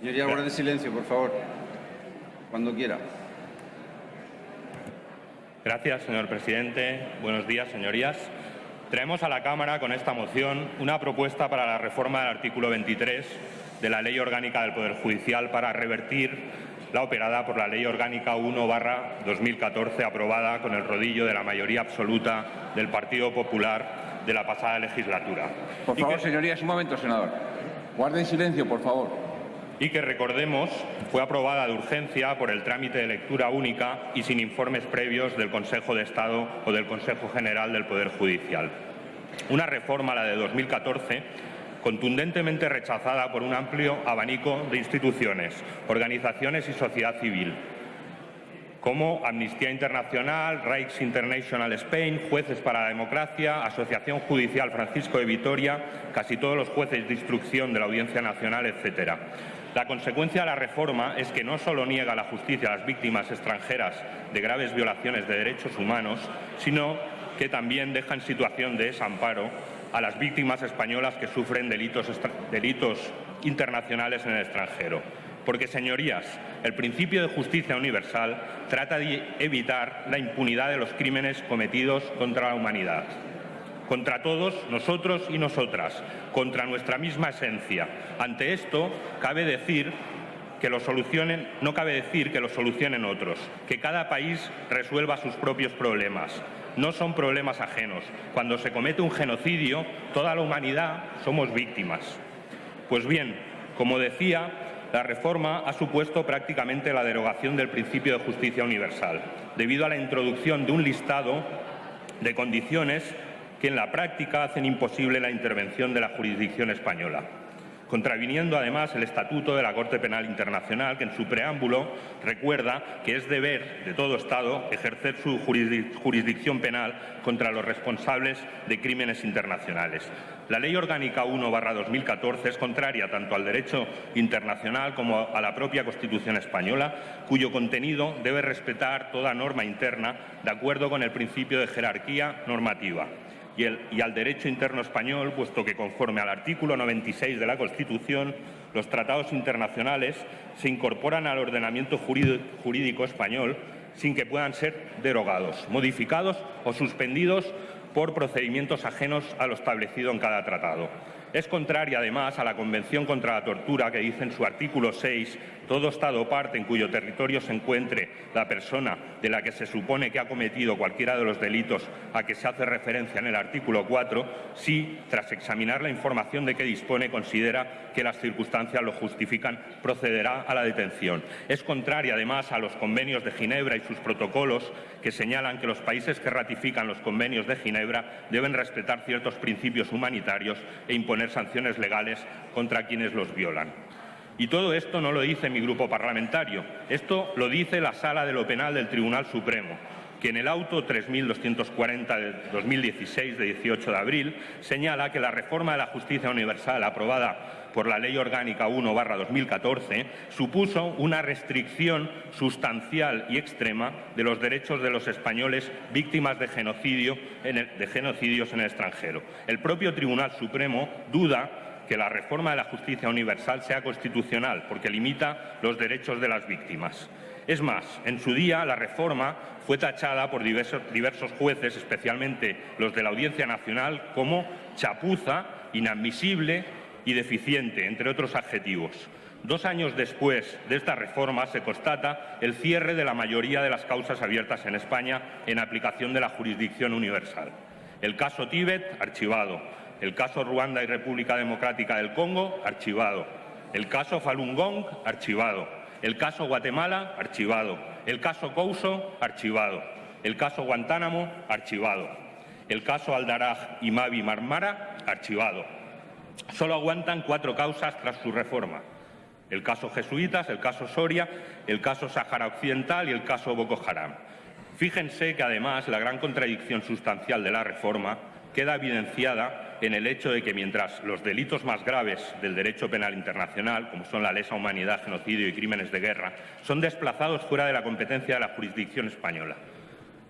Señoría, guarde silencio, por favor. Cuando quiera. Gracias, señor presidente. Buenos días, señorías. Traemos a la Cámara con esta moción una propuesta para la reforma del artículo 23 de la Ley Orgánica del Poder Judicial para revertir la operada por la Ley Orgánica 1-2014 aprobada con el rodillo de la mayoría absoluta del Partido Popular de la pasada legislatura. Por favor, que... señorías, un momento, senador. Guarden silencio, por favor y que, recordemos, fue aprobada de urgencia por el trámite de lectura única y sin informes previos del Consejo de Estado o del Consejo General del Poder Judicial. Una reforma, la de 2014, contundentemente rechazada por un amplio abanico de instituciones, organizaciones y sociedad civil, como Amnistía Internacional, Rights International Spain, Jueces para la Democracia, Asociación Judicial Francisco de Vitoria, casi todos los jueces de instrucción de la Audiencia Nacional, etcétera. La consecuencia de la reforma es que no solo niega la justicia a las víctimas extranjeras de graves violaciones de derechos humanos, sino que también deja en situación de desamparo a las víctimas españolas que sufren delitos, delitos internacionales en el extranjero. Porque, señorías, el principio de justicia universal trata de evitar la impunidad de los crímenes cometidos contra la humanidad contra todos nosotros y nosotras, contra nuestra misma esencia. Ante esto, cabe decir que lo solucionen, no cabe decir que lo solucionen otros, que cada país resuelva sus propios problemas. No son problemas ajenos. Cuando se comete un genocidio, toda la humanidad somos víctimas. Pues bien, como decía, la reforma ha supuesto prácticamente la derogación del principio de justicia universal, debido a la introducción de un listado de condiciones que en la práctica hacen imposible la intervención de la jurisdicción española contraviniendo además el Estatuto de la Corte Penal Internacional, que en su preámbulo recuerda que es deber de todo Estado ejercer su jurisdicción penal contra los responsables de crímenes internacionales. La Ley Orgánica 1-2014 es contraria tanto al derecho internacional como a la propia Constitución española, cuyo contenido debe respetar toda norma interna de acuerdo con el principio de jerarquía normativa y, al derecho interno español, puesto que conforme al artículo 96 de la Constitución, los tratados internacionales se incorporan al ordenamiento jurídico español sin que puedan ser derogados, modificados o suspendidos por procedimientos ajenos a lo establecido en cada tratado. Es contraria, además, a la Convención contra la Tortura, que dice en su artículo 6 todo Estado parte en cuyo territorio se encuentre la persona de la que se supone que ha cometido cualquiera de los delitos a que se hace referencia en el artículo 4, si, tras examinar la información de que dispone, considera que las circunstancias lo justifican, procederá a la detención. Es contraria, además, a los convenios de Ginebra y sus protocolos que señalan que los países que ratifican los convenios de Ginebra deben respetar ciertos principios humanitarios e imponer sanciones legales contra quienes los violan. Y todo esto no lo dice mi grupo parlamentario, esto lo dice la Sala de lo Penal del Tribunal Supremo, que en el auto 3240 de 2016, de 18 de abril, señala que la reforma de la justicia universal aprobada por la Ley Orgánica 1-2014 supuso una restricción sustancial y extrema de los derechos de los españoles víctimas de, genocidio de genocidios en el extranjero. El propio Tribunal Supremo duda que la reforma de la justicia universal sea constitucional, porque limita los derechos de las víctimas. Es más, en su día la reforma fue tachada por diversos, jueces, especialmente los de la Audiencia Nacional, como chapuza, inadmisible y deficiente, entre otros adjetivos. Dos años después de esta reforma se constata el cierre de la mayoría de las causas abiertas en España en aplicación de la jurisdicción universal. El caso Tíbet, archivado. El caso Ruanda y República Democrática del Congo, archivado. El caso Falun Gong, archivado. El caso Guatemala, archivado. El caso Couso, archivado. El caso Guantánamo, archivado. El caso Aldaraj y Mavi Marmara, archivado. Solo aguantan cuatro causas tras su reforma. El caso Jesuitas, el caso Soria, el caso Sáhara Occidental y el caso Boko Haram. Fíjense que además la gran contradicción sustancial de la reforma queda evidenciada en el hecho de que mientras los delitos más graves del derecho penal internacional, como son la lesa humanidad, genocidio y crímenes de guerra, son desplazados fuera de la competencia de la jurisdicción española.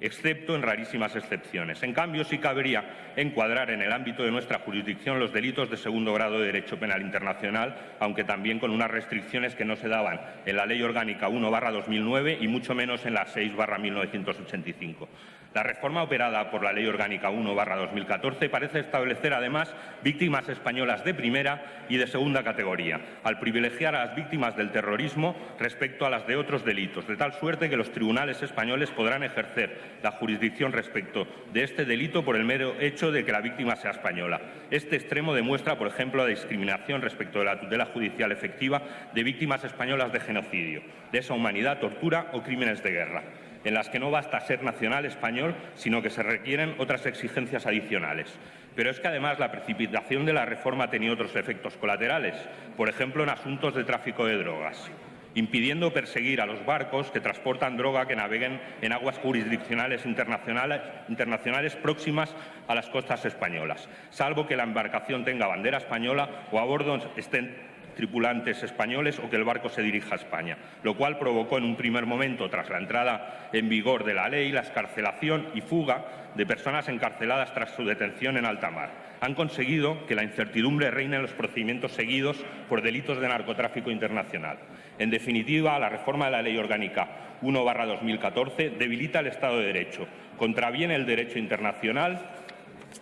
excepto en rarísimas excepciones. En cambio, sí cabría encuadrar en el ámbito de nuestra jurisdicción los delitos de segundo grado de derecho penal internacional, aunque también con unas restricciones que no se daban en la Ley Orgánica 1-2009 y mucho menos en la 6-1985. La reforma operada por la Ley Orgánica 1-2014 parece establecer además víctimas españolas de primera y de segunda categoría, al privilegiar a las víctimas del terrorismo respecto a las de otros delitos, de tal suerte que los tribunales españoles podrán ejercer la jurisdicción respecto de este delito por el mero hecho de que la víctima sea española. Este extremo demuestra, por ejemplo, la discriminación respecto de la tutela judicial efectiva de víctimas españolas de genocidio, de esa humanidad, tortura o crímenes de guerra en las que no basta ser nacional español, sino que se requieren otras exigencias adicionales. Pero es que además la precipitación de la reforma ha tenido otros efectos colaterales, por ejemplo en asuntos de tráfico de drogas impidiendo perseguir a los barcos que transportan droga que naveguen en aguas jurisdiccionales internacionales, internacionales, próximas a las costas españolas, salvo que la embarcación tenga bandera española o a bordo estén tripulantes españoles o que el barco se dirija a España, lo cual provocó en un primer momento, tras la entrada en vigor de la ley, la escarcelación y fuga de personas encarceladas tras su detención en alta mar. Han conseguido que la incertidumbre reine en los procedimientos seguidos por delitos de narcotráfico internacional. En definitiva, la reforma de la Ley Orgánica 1-2014 debilita el Estado de Derecho, contraviene el derecho internacional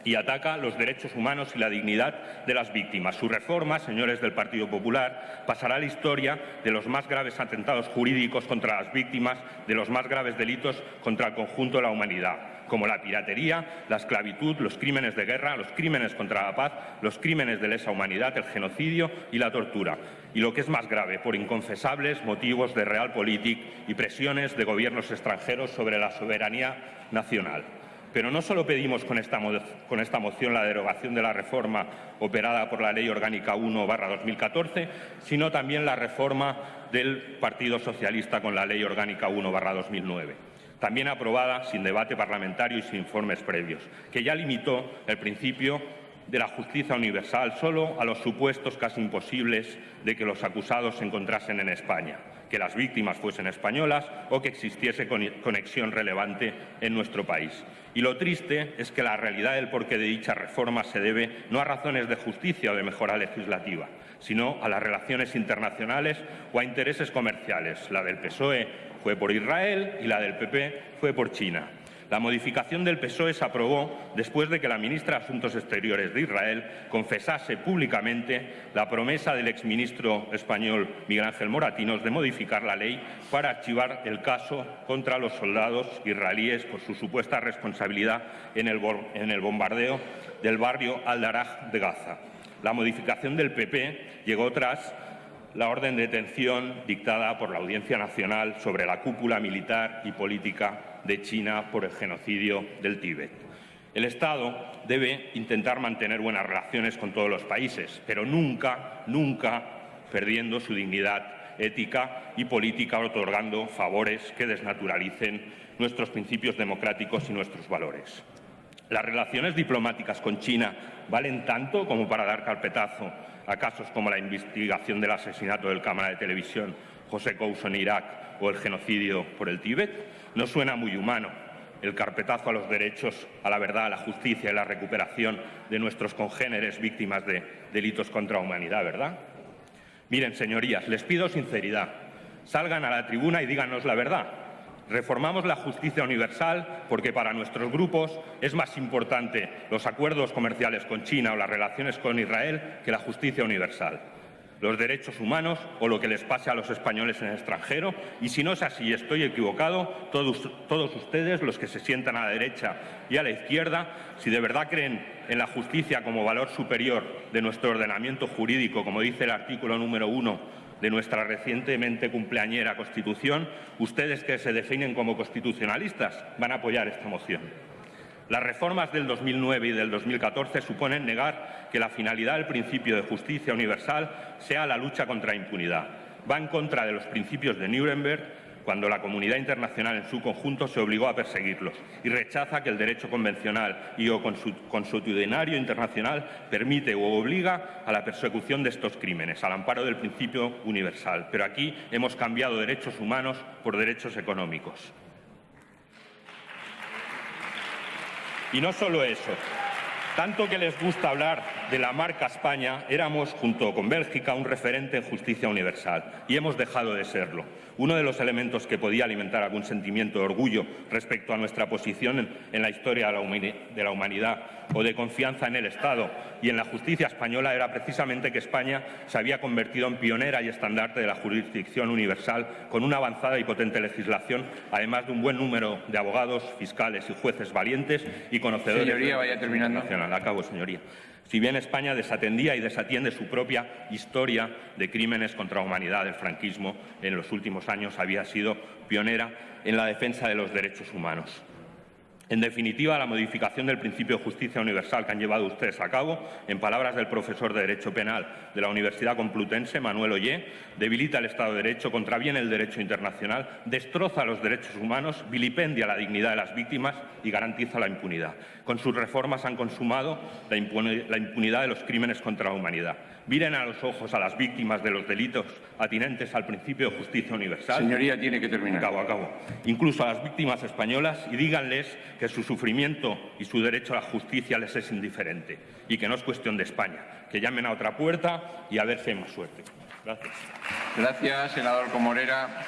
y ataca los derechos humanos y la dignidad de las víctimas. Su reforma, señores del Partido Popular, pasará a la historia de los más graves atentados jurídicos contra las víctimas, de los más graves delitos contra el conjunto de la humanidad como la piratería, la esclavitud, los crímenes de guerra, los crímenes contra la paz, los crímenes de lesa humanidad, el genocidio y la tortura. Y lo que es más grave, por inconfesables motivos de realpolitik y presiones de gobiernos extranjeros sobre la soberanía nacional. Pero no solo pedimos con esta, con esta moción la derogación de la reforma operada por la Ley Orgánica 1-2014, sino también la reforma del Partido Socialista con la Ley Orgánica 1-2009 también aprobada sin debate parlamentario y sin informes previos, que ya limitó el principio de la justicia universal solo a los supuestos casi imposibles de que los acusados se encontrasen en España que las víctimas fuesen españolas o que existiese conexión relevante en nuestro país. Y lo triste es que la realidad del porqué de dicha reforma se debe no a razones de justicia o de mejora legislativa, sino a las relaciones internacionales o a intereses comerciales. La del PSOE fue por Israel y la del PP fue por China. La modificación del PSOE se aprobó después de que la ministra de Asuntos Exteriores de Israel confesase públicamente la promesa del exministro español Miguel Ángel Moratinos de modificar la ley para archivar el caso contra los soldados israelíes por su supuesta responsabilidad en el, en el bombardeo del barrio Al-Daraj de Gaza. La modificación del PP llegó tras la orden de detención dictada por la Audiencia Nacional sobre la cúpula militar y política de China por el genocidio del Tíbet. El Estado debe intentar mantener buenas relaciones con todos los países, pero nunca, nunca perdiendo su dignidad ética y política otorgando favores que desnaturalicen nuestros principios democráticos y nuestros valores. Las relaciones diplomáticas con China valen tanto como para dar carpetazo a casos como la investigación del asesinato del cámara de televisión José Couso en Irak o el genocidio por el Tíbet, no suena muy humano el carpetazo a los derechos, a la verdad, a la justicia y la recuperación de nuestros congéneres víctimas de delitos contra la humanidad, ¿verdad? Miren, señorías, les pido sinceridad. Salgan a la tribuna y díganos la verdad. Reformamos la justicia universal porque para nuestros grupos es más importante los acuerdos comerciales con China o las relaciones con Israel que la justicia universal. Los derechos humanos o lo que les pase a los españoles en el extranjero. Y si no es así, estoy equivocado, todos, ustedes, los que se sientan a la derecha y a la izquierda, si de verdad creen en la justicia como valor superior de nuestro ordenamiento jurídico, como dice el artículo número uno de nuestra recientemente cumpleañera Constitución, ustedes que se definen como constitucionalistas van a apoyar esta moción. Las reformas del 2009 y del 2014 suponen negar que la finalidad del principio de justicia universal sea la lucha contra la impunidad. Va en contra de los principios de Nuremberg cuando la comunidad internacional en su conjunto se obligó a perseguirlos y rechaza que el derecho convencional y o consuetudinario internacional permite o obliga a la persecución de estos crímenes, al amparo del principio universal. Pero aquí hemos cambiado derechos humanos por derechos económicos. Y no solo eso. Tanto que les gusta hablar de la marca España, éramos, junto con Bélgica, un referente en justicia universal y hemos dejado de serlo. Uno de los elementos que podía alimentar algún sentimiento de orgullo respecto a nuestra posición en, la historia de la, de humanidad o de confianza en el Estado y en la justicia española era precisamente que España se había convertido en pionera y estandarte de la jurisdicción universal con una avanzada y potente legislación, además de un buen número de abogados, fiscales y jueces valientes y conocedores Señoría, vaya terminando. internacional. Acabo, señoría. Si bien España desatendía y desatiende su propia historia de crímenes contra la humanidad del franquismo, en los últimos años había sido pionera en la defensa de los derechos humanos. En definitiva, la modificación del principio de justicia universal que han llevado ustedes a cabo, en palabras del profesor de Derecho Penal de la Universidad Complutense, Manuel Ollé, debilita el Estado de Derecho, contraviene el derecho internacional, destroza los derechos humanos, vilipendia la dignidad de las víctimas y garantiza la impunidad. Con sus reformas han consumado la impunidad de los crímenes contra la humanidad. Miren a los ojos a las víctimas de los delitos atinentes al principio de justicia universal. Señoría, tiene que terminar. Acabo, acabo. Incluso a las víctimas españolas y díganles que su sufrimiento y su derecho a la justicia les es indiferente y que no es cuestión de España. Que llamen a otra puerta y a ver si hay más suerte. Gracias. Gracias, senador Comorera.